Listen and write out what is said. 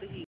the heat.